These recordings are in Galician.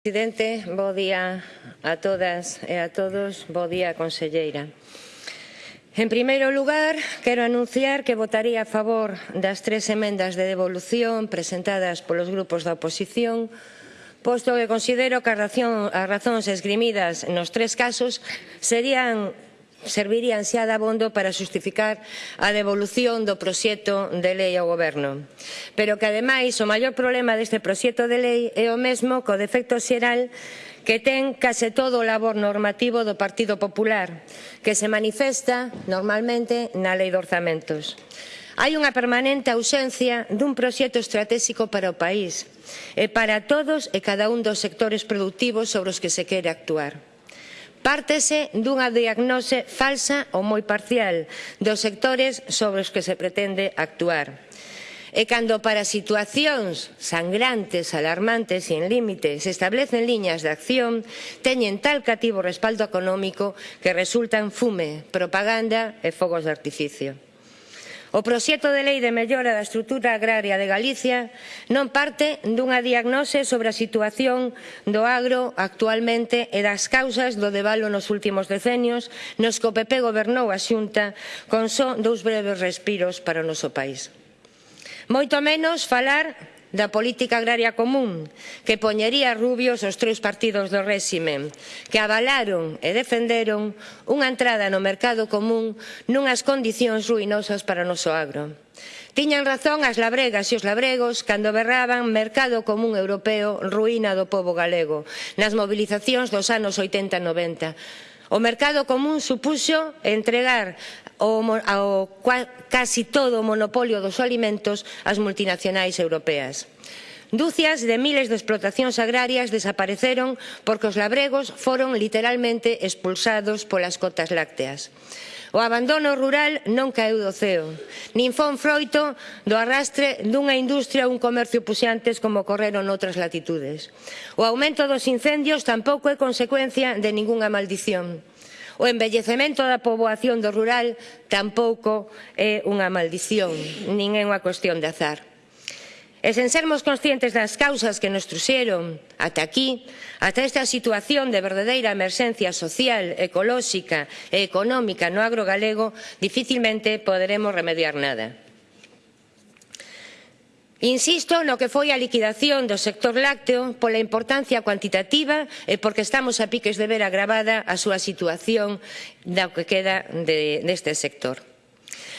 Presidente, bo día a todas e a todos, bo día, conselleira. En primeiro lugar, quero anunciar que votaría a favor das tres emendas de devolución presentadas polos grupos da oposición, posto que considero que as razóns esgrimidas nos tres casos serían servirían xa de abondo para xustificar a devolución do proxecto de lei ao Goberno. Pero que, ademais, o maior problema deste proxecto de lei é o mesmo co defecto xeral que ten case todo o labor normativo do Partido Popular, que se manifesta normalmente na Lei de Orzamentos. Hai unha permanente ausencia dun proxecto estratégico para o país e para todos e cada un dos sectores produtivos sobre os que se quere actuar. Pártese dunha diagnose falsa ou moi parcial dos sectores sobre os que se pretende actuar. E cando para situacións sangrantes, alarmantes e en límite se establecen liñas de acción, teñen tal cativo respaldo económico que resultan fume, propaganda e fogos de artificio. O proxecto de lei de mellora da estrutura agraria de Galicia non parte dunha diagnose sobre a situación do agro actualmente e das causas do debalo nos últimos decenios nos que o PP gobernou a xunta con só dous breves respiros para o noso país. Moito menos falar da política agraria común que poñería rubios os tres partidos do réxime que avalaron e defenderon unha entrada no mercado común nunhas condicións ruinosas para o noso agro. Tiñan razón as labregas e os labregos cando berraban mercado común europeo ruína do pobo galego nas mobilizacións dos anos 80 e 90 O mercado común supuxo entregar ao, ao casi todo o monopolio dos alimentos ás multinacionais europeas. Dúcias de miles de explotacións agrarias desapareceron porque os labregos foron literalmente expulsados polas cotas lácteas. O abandono rural non caeu do ceo, nin fon froito do arrastre dunha industria ou un comercio puxantes como ocorreron noutras latitudes. O aumento dos incendios tampouco é consecuencia de ningunha maldición. O envellecemento da poboación do rural tampouco é unha maldición, nin é unha cuestión de azar. E sen sermos conscientes das causas que nos truxeron ata aquí, ata esta situación de verdadeira emerxencia social, ecolóxica e económica no agro galego, dificilmente poderemos remediar nada. Insisto no que foi a liquidación do sector lácteo pola importancia cuantitativa e porque estamos a piques de ver agravada a súa situación da que queda de, deste sector.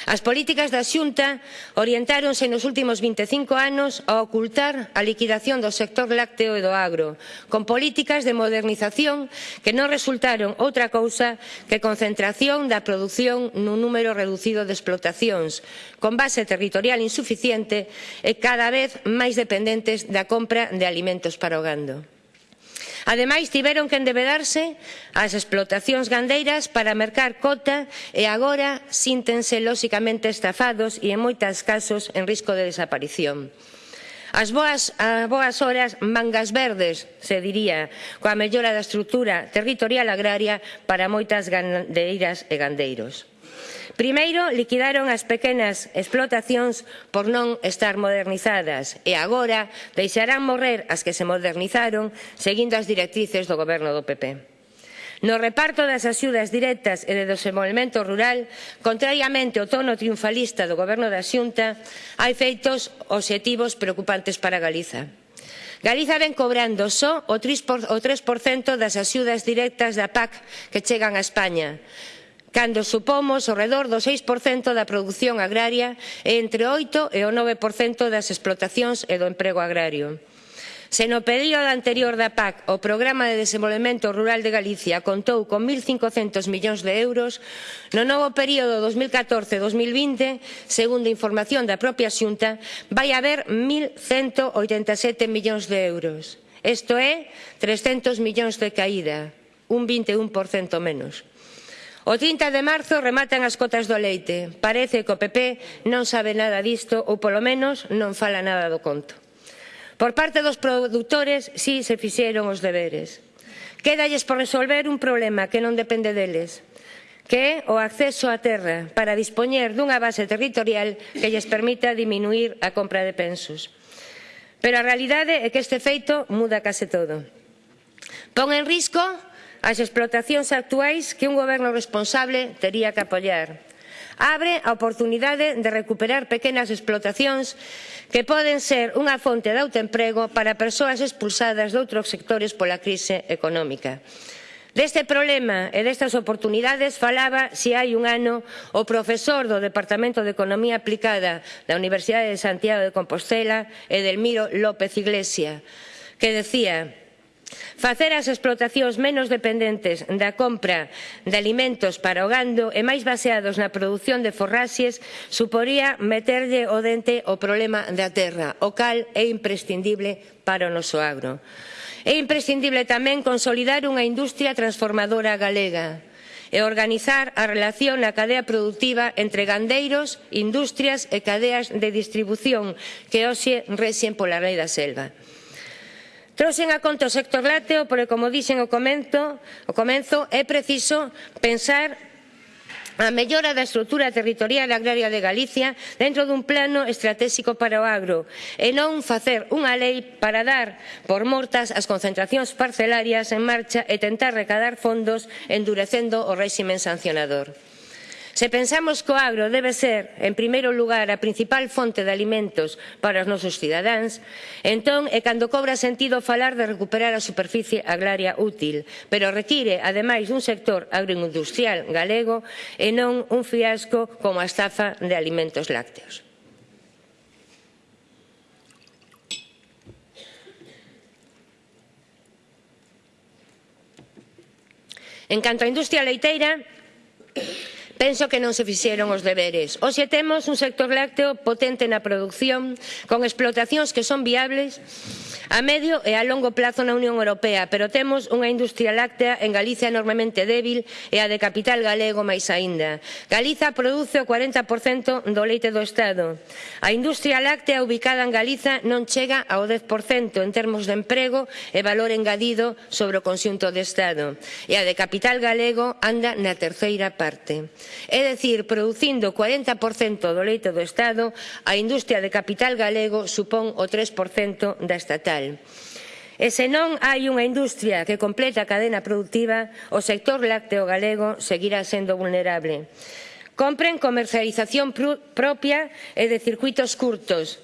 As políticas da Xunta orientáronse nos últimos 25 anos a ocultar a liquidación do sector lácteo e do agro, con políticas de modernización que non resultaron outra cousa que concentración da produción nun número reducido de explotacións, con base territorial insuficiente e cada vez máis dependentes da compra de alimentos para o gando. Ademais, tiveron que endebedarse as explotacións gandeiras para mercar cota e agora síntense lóxicamente estafados e en moitas casos en risco de desaparición. As boas, as boas horas mangas verdes, se diría, coa mellora da estrutura territorial agraria para moitas gandeiras e gandeiros. Primeiro, liquidaron as pequenas explotacións por non estar modernizadas e agora deixarán morrer as que se modernizaron seguindo as directrices do goberno do PP. No reparto das axudas directas e de desenvolvemento rural, contrariamente ao tono triunfalista do goberno da Xunta, hai feitos obxectivos preocupantes para Galiza. Galiza ven cobrando só o 3% das axudas directas da PAC que chegan a España, cando supomos ao redor do 6% da produción agraria e entre o 8% e o 9% das explotacións e do emprego agrario. Se no período anterior da PAC o Programa de Desenvolvemento Rural de Galicia contou con 1.500 millóns de euros, no novo período 2014-2020, segundo información da propia Xunta, vai haber 1.187 millóns de euros. Isto é 300 millóns de caída, un 21% menos. O 30 de marzo rematan as cotas do leite. Parece que o PP non sabe nada disto ou polo menos non fala nada do conto. Por parte dos produtores si se fixeron os deberes. Quédalles por resolver un problema que non depende deles, que é o acceso á terra para dispoñer dunha base territorial que lles permita diminuir a compra de pensos. Pero a realidade é que este feito muda case todo. Pon en risco as explotacións actuais que un goberno responsable tería que apoiar. Abre a oportunidade de recuperar pequenas explotacións que poden ser unha fonte de autoemprego para persoas expulsadas de outros sectores pola crise económica. Deste problema e destas oportunidades falaba, se hai un ano, o profesor do Departamento de Economía Aplicada da Universidade de Santiago de Compostela, Edelmiro López Iglesia, que decía Facer as explotacións menos dependentes da compra de alimentos para o gando e máis baseados na produción de forraxes suporía meterlle o dente o problema da terra, o cal é imprescindible para o noso agro. É imprescindible tamén consolidar unha industria transformadora galega e organizar a relación na cadea produtiva entre gandeiros, industrias e cadeas de distribución que hoxe rexen pola lei da selva. Trouxen a conta o sector lácteo, porque como dixen o, comento, o comenzo, é preciso pensar a mellora da estrutura territorial agraria de Galicia dentro dun plano estratégico para o agro e non facer unha lei para dar por mortas as concentracións parcelarias en marcha e tentar recadar fondos endurecendo o réximen sancionador. Se pensamos que o agro debe ser, en primeiro lugar, a principal fonte de alimentos para os nosos cidadáns, entón é cando cobra sentido falar de recuperar a superficie agraria útil, pero require, ademais, un sector agroindustrial galego e non un fiasco como a estafa de alimentos lácteos. En canto á industria leiteira, Penso que non se fixeron os deberes. Hoxe temos un sector lácteo potente na produción, con explotacións que son viables A medio e a longo plazo na Unión Europea, pero temos unha industria láctea en Galicia enormemente débil e a de capital galego máis aínda. Galiza produce o 40% do leite do Estado. A industria láctea ubicada en Galiza non chega ao 10% en termos de emprego e valor engadido sobre o conxunto do Estado. E a de capital galego anda na terceira parte. É dicir, producindo o 40% do leite do Estado, a industria de capital galego supón o 3% da estatal social. E se non hai unha industria que completa a cadena productiva, o sector lácteo galego seguirá sendo vulnerable. Compren comercialización propia e de circuitos curtos,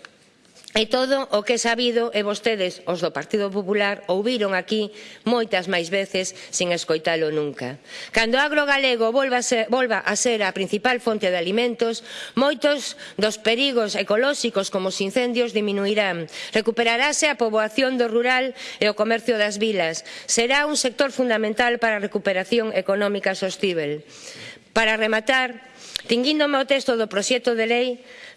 E todo o que é sabido e vostedes, os do Partido Popular, ouviron aquí moitas máis veces sen escoitalo nunca. Cando o agro galego volva a ser, volva a, ser a principal fonte de alimentos, moitos dos perigos ecolóxicos como os incendios diminuirán. Recuperarase a poboación do rural e o comercio das vilas. Será un sector fundamental para a recuperación económica sostível. Para rematar, Tinguíndome ao texto do proxecto de lei,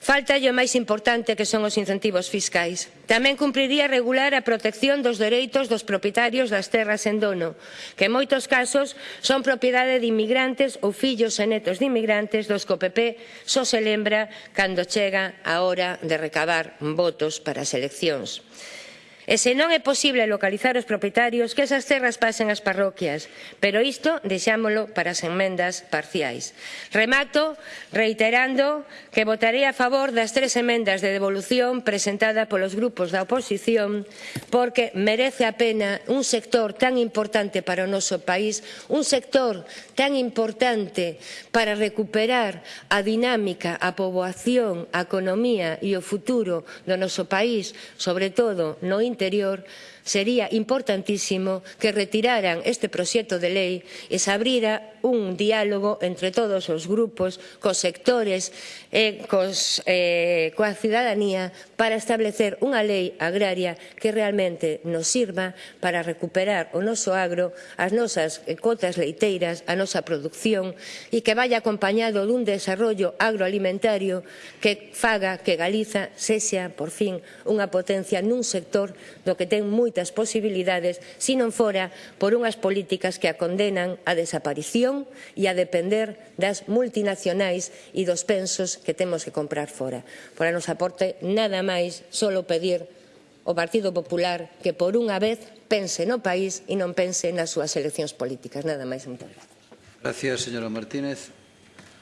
faltalle o máis importante que son os incentivos fiscais. Tamén cumpriría regular a protección dos dereitos dos propietarios das terras en dono, que en moitos casos son propiedade de inmigrantes ou fillos e netos de inmigrantes dos que o PP só se lembra cando chega a hora de recabar votos para as eleccións. E se non é posible localizar os propietarios, que esas terras pasen ás parroquias. Pero isto deixámolo para as enmendas parciais. Remato reiterando que votarei a favor das tres emendas de devolución presentada polos grupos da oposición porque merece a pena un sector tan importante para o noso país, un sector tan importante para recuperar a dinámica, a poboación, a economía e o futuro do noso país, sobre todo no interior Interior, sería importantísimo que retiraran este proxecto de lei e se abrira un diálogo entre todos os grupos, cos sectores e cos, eh, coa cidadanía para establecer unha lei agraria que realmente nos sirva para recuperar o noso agro, as nosas eh, cotas leiteiras, a nosa producción e que vaya acompañado dun desarrollo agroalimentario que faga que Galiza sexa, por fin, unha potencia nun sector do que ten moitas posibilidades se non fora por unhas políticas que a condenan á desaparición e a depender das multinacionais e dos pensos que temos que comprar fora. Por a nosa parte, nada máis, solo pedir o Partido Popular que por unha vez pense no país e non pense nas súas eleccións políticas. Nada máis, moitas gracias. Gracias, señora Martínez.